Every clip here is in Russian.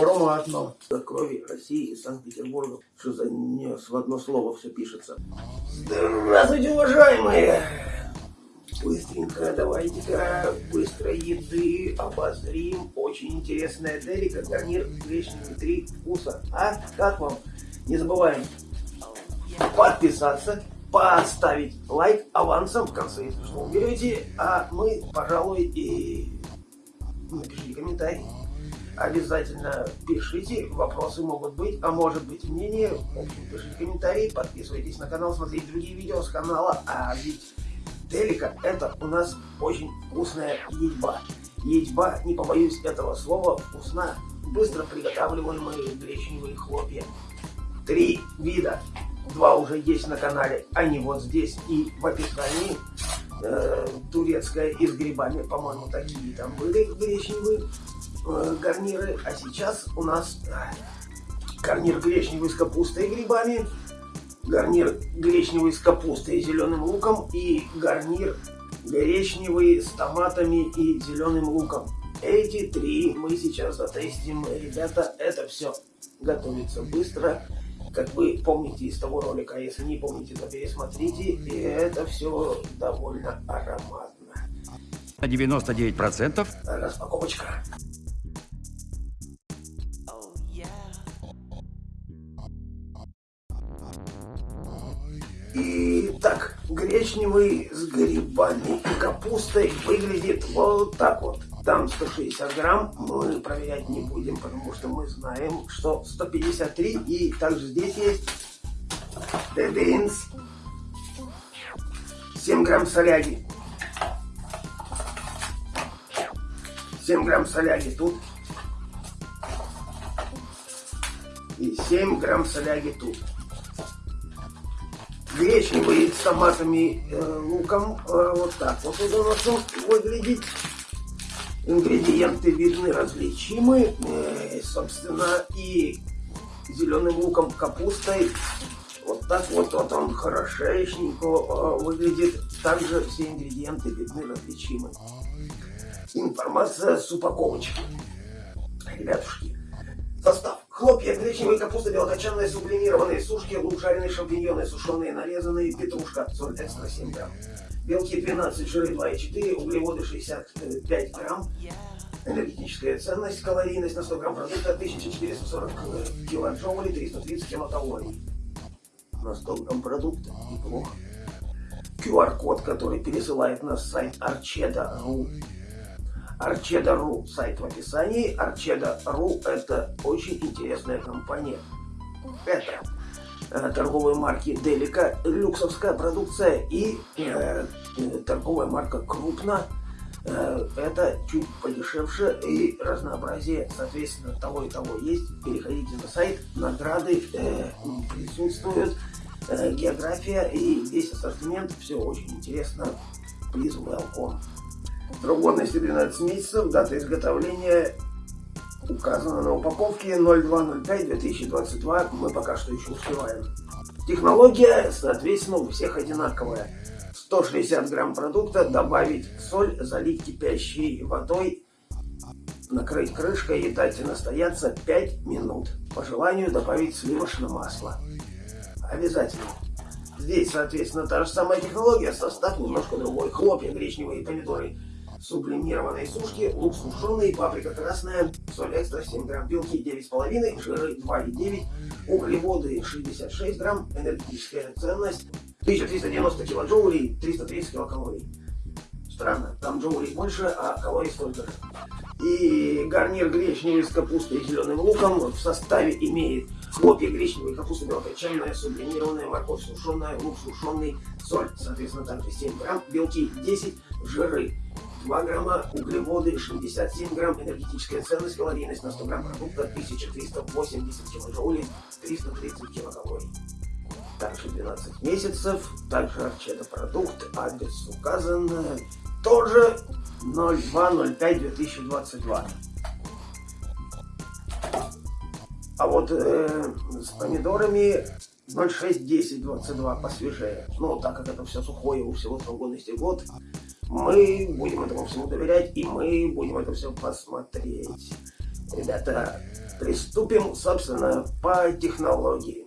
Ароматно. До крови России и Санкт-Петербурга. Что за нес в одно слово все пишется. Здравствуйте, уважаемые! Быстренько давайте-ка быстро еды обозрим. Очень интересная делика, гарнир гречневый три вкуса. А как вам? Не забываем подписаться, поставить лайк авансом в конце, если что уберете. А мы, пожалуй, и напишите комментарий. Обязательно пишите, вопросы могут быть, а может быть мнение. Пишите комментарии, подписывайтесь на канал, смотрите другие видео с канала. А ведь Телека это у нас очень вкусная едьба. Едьба, не побоюсь этого слова, вкусна, быстро приготавливаемые гречневые хлопья. Три вида. Два уже есть на канале, они вот здесь и в описании. Э, турецкая и с грибами, по-моему, такие там были гречневые гарниры. А сейчас у нас э, гарнир гречневый с капустой и грибами гарнир гречневый с капустой и зеленым луком и гарнир гречневый с томатами и зеленым луком. Эти три мы сейчас затестим. Ребята, это все готовится быстро. Как вы помните из того ролика, а если не помните, то пересмотрите. И это все довольно ароматно. На 99%. Распаковочка. Гречневый с грибами и капустой выглядит вот так вот. Там 160 грамм, мы проверять не будем, потому что мы знаем, что 153. И также здесь есть бинс, 7 грамм соляги. 7 грамм соляги тут. И 7 грамм соляги тут гречневый с томатами, э, луком. Э, вот так вот он у нас выглядит. Ингредиенты видны, различимы. Э, собственно, и зеленым луком, капустой. Вот так вот, вот он хорошечненько э, выглядит. Также все ингредиенты видны, различимы. Информация с упаковочки. Ребятушки, состав. Хлопья, гречневая капуста, белокочанная, сублимированные сушки, лук, жареные шампиньоны, сушеные, нарезанные, петрушка, соль экстра 7 грамм. Белки 12, жиры 2,4, углеводы 65 грамм. Энергетическая ценность, калорийность на 100 грамм продукта 1440 килоджоулей, 330 килокалорий. На 100 грамм продукта неплохо. QR-код, который пересылает на сайт Archeda.ru Archeda.ru сайт в описании. Archeda.ru это очень интересная компания. Это э, торговые марки Делика, люксовская продукция и э, торговая марка Крупно. Э, это чуть подешевше и разнообразие, соответственно, того и того есть. Переходите на сайт, награды э, присутствуют, э, география и весь ассортимент. Все очень интересно. Please welcome. Срок годности 12 месяцев, дата изготовления указана на упаковке 0205-2022, мы пока что еще успеваем. Технология, соответственно, у всех одинаковая. 160 грамм продукта, добавить соль, залить кипящей водой, накрыть крышкой и дать настояться 5 минут. По желанию добавить сливочное масло. Обязательно. Здесь, соответственно, та же самая технология, состав немножко другой. Хлопья, гречневые помидоры сублимированные сушки, лук сушеный, паприка красная, соль экстра 7 грамм, белки 9,5, жиры 2,9, углеводы 66 грамм, энергетическая ценность 1390 килоджоулей, 330 килокалорий. Странно, там джоулей больше, а калорий столько же. И гарнир гречневый с капустой и зеленым луком в составе имеет хлопья гречневые, капуста белокочанная, сублимированная, морковь сушеная, лук сушеный, соль, соответственно, также 7 грамм, белки 10, жиры 2 грамма, углеводы 67 грамм, энергетическая ценность, калорийность на 100 грамм продукта 1380 килоджоулей, 330 килокалорий. Также 12 месяцев, также арчеда продукт, адрес указан, тоже 02.05.2022. А вот э, с помидорами 06.10.22 посвежее. Ну, так как это все сухое, у всего срок годности год, мы будем этому всему доверять, и мы будем это все посмотреть. Ребята, Приступим, собственно, по технологии.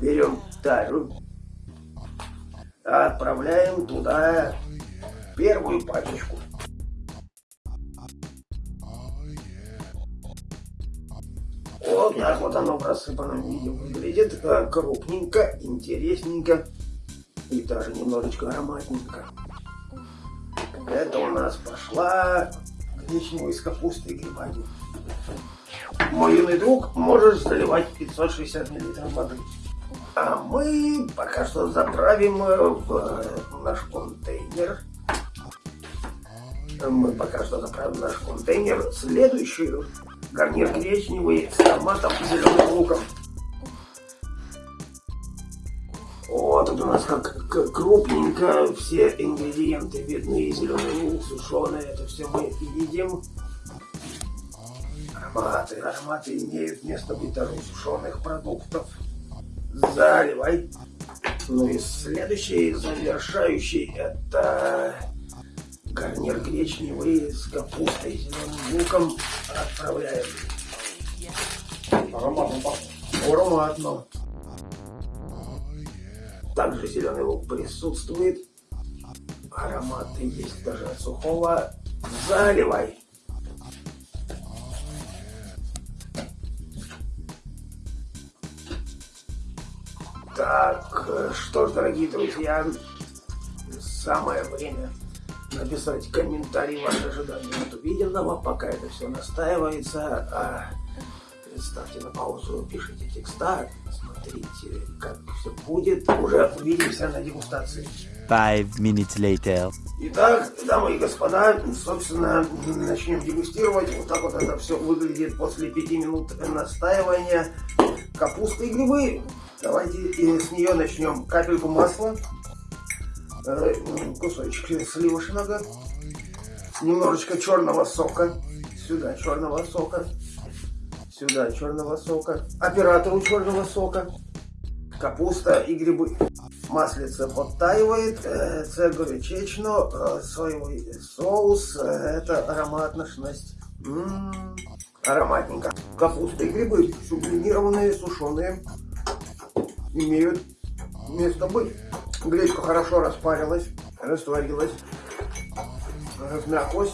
Берем тару, отправляем туда первую пачечку. Вот так вот оно в рассыпанном виде выглядит. э, Крупненько, интересненько и даже немножечко ароматненько. Это у нас пошла гречневая из капусты и грибами. Мой юный друг, можешь заливать 560 мл воды. А мы пока что заправим э, в э, наш контейнер. Мы пока что заправим наш контейнер следующую гарнир гречневый с томатом и зеленым луком. Вот тут у нас как к- крупненько все ингредиенты видны. Зеленый лук, сушеный, это все мы едим. Ароматы, ароматы имеют место быть даже у сушеных продуктов. Заливай. Ну и следующий, завершающий, это гарнир гречневый с капустой зеленым луком. Отправляем. Ароматно пахнет. Ароматно. Также зеленый лук присутствует. Ароматы есть даже от сухого. Заливай. Так, что ж, дорогие друзья, самое время написать комментарий ваши ожидания от увиденного, пока это все настаивается. А ставьте на паузу, пишите текста, смотрите, будет. Уже увидимся на дегустации. Five minutes later. Итак, дамы и господа, собственно, начнем дегустировать. Вот так вот это все выглядит после пяти минут настаивания. Капуста и грибы. Давайте и с нее начнем. Капельку масла, э, кусочек сливочного, немножечко черного сока. Сюда черного сока. Сюда черного сока. Оператору черного сока. Капуста и грибы. Маслице подтаивает, э, це горячечно, э, соевый соус, э, это ароматность. М, Ароматненько. Капуста и грибы, сублимированные, сушеные, имеют место быть. Гречка хорошо распарилась, растворилась, размяклась.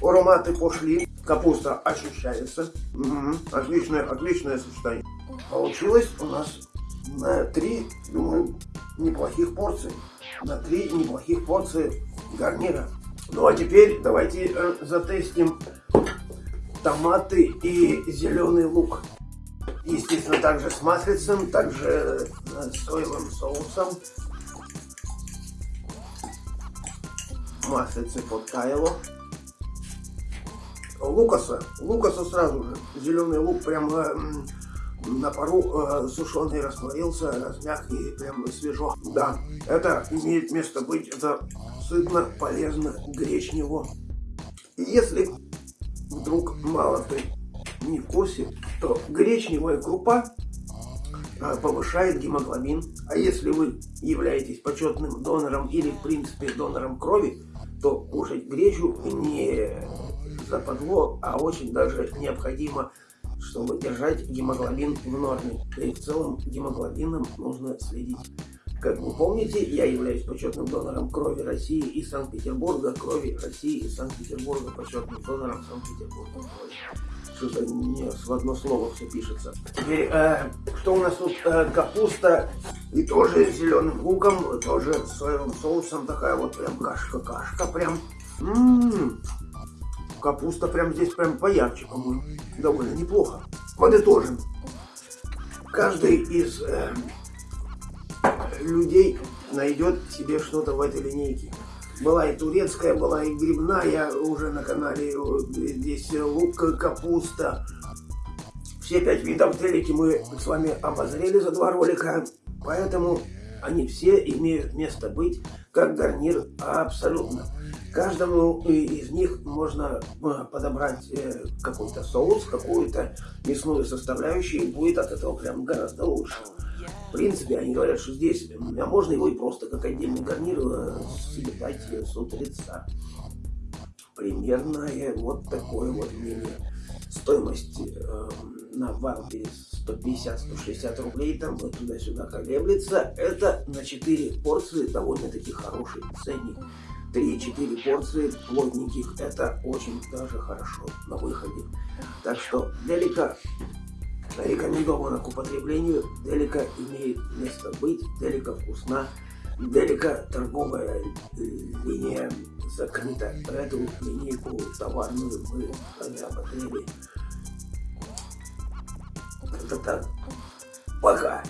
Ароматы пошли, капуста ощущается. Мгм. Отличное, отличное сочетание. Получилось у нас на три, думаю, неплохих порции. На три неплохих порции гарнира. Ну а теперь давайте э, затестим томаты и зеленый лук. Естественно, также с маслицем, также э, соевым соусом. Маслице подтаяло. Лукаса, лукаса сразу же. Зеленый лук прям м, на пару э, сушеный растворился, размяк и прям свежо. Да, это имеет место быть, это сытно, полезно, гречнево. Если вдруг мало ты не в курсе, то гречневая крупа а, повышает гемоглобин. А если вы являетесь почетным донором или, в принципе, донором крови, то кушать гречу не западло, а очень даже необходимо, чтобы держать гемоглобин в норме. Да и в целом гемоглобином нужно следить. Как вы помните, я являюсь почетным донором крови России и Санкт-Петербурга, крови России и Санкт-Петербурга, почетным донором Санкт-Петербурга. Что-то не в одно слово все пишется. Теперь, э, что у нас тут? Э, капуста и тоже зеленым луком, тоже с соевым соусом. Такая вот прям кашка-кашка прям. М-м-м. Капуста прям здесь прям поярче, по-моему. Довольно неплохо. Подытожим. Каждый из э, людей найдет себе что-то в этой линейке. Была и турецкая, была и грибная уже на канале. Здесь лук, капуста. Все пять видов телеки мы с вами обозрели за два ролика. Поэтому они все имеют место быть как гарнир абсолютно. Каждому из них можно э, подобрать э, какой-то соус, какую-то мясную составляющую, и будет от этого прям гораздо лучше. В принципе, они говорят, что здесь, а можно его и просто как отдельный гарнир э, съедать с утреца. Примерно э, вот такое вот мнение. Стоимость э, на Вайлдберрис 150-160 рублей, там вот туда-сюда колеблется. Это на 4 порции довольно-таки хороший ценник. 3-4 порции плотненьких, это очень даже хорошо на выходе. Так что Делика рекомендована к употреблению. Делика имеет место быть, Делика вкусна. Делика торговая линия закрыта. Эту линейку товарную мы обозрели. Это так. Пока.